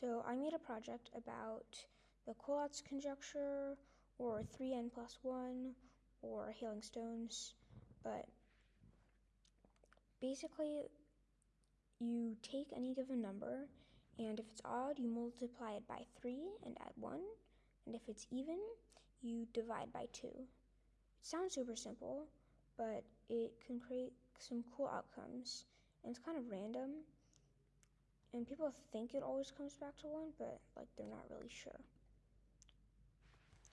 So I made a project about the Collatz conjecture, or 3n plus 1, or hailing stones, but basically you take any given number, and if it's odd, you multiply it by 3 and add 1, and if it's even, you divide by 2. It sounds super simple, but it can create some cool outcomes, and it's kind of random, and people think it always comes back to 1, but like they're not really sure.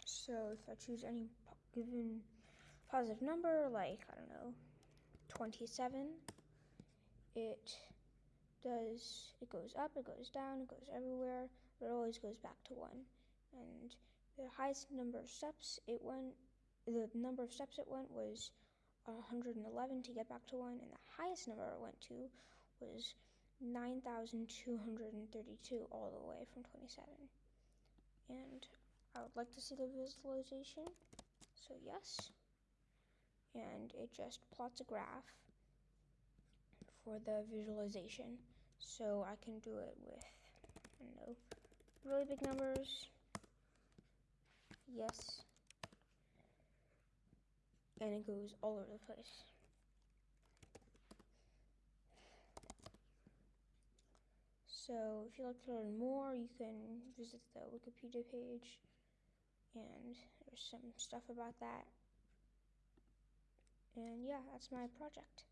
So if I choose any given positive number, like, I don't know, 27, it does, it goes up, it goes down, it goes everywhere, but it always goes back to 1. And the highest number of steps it went, the number of steps it went was 111 to get back to 1, and the highest number it went to was 9,232 all the way from 27. And I would like to see the visualization, so yes. And it just plots a graph for the visualization. So I can do it with, I don't know, really big numbers, yes, and it goes all over the place. So if you'd like to learn more, you can visit the Wikipedia page and there's some stuff about that. And yeah, that's my project.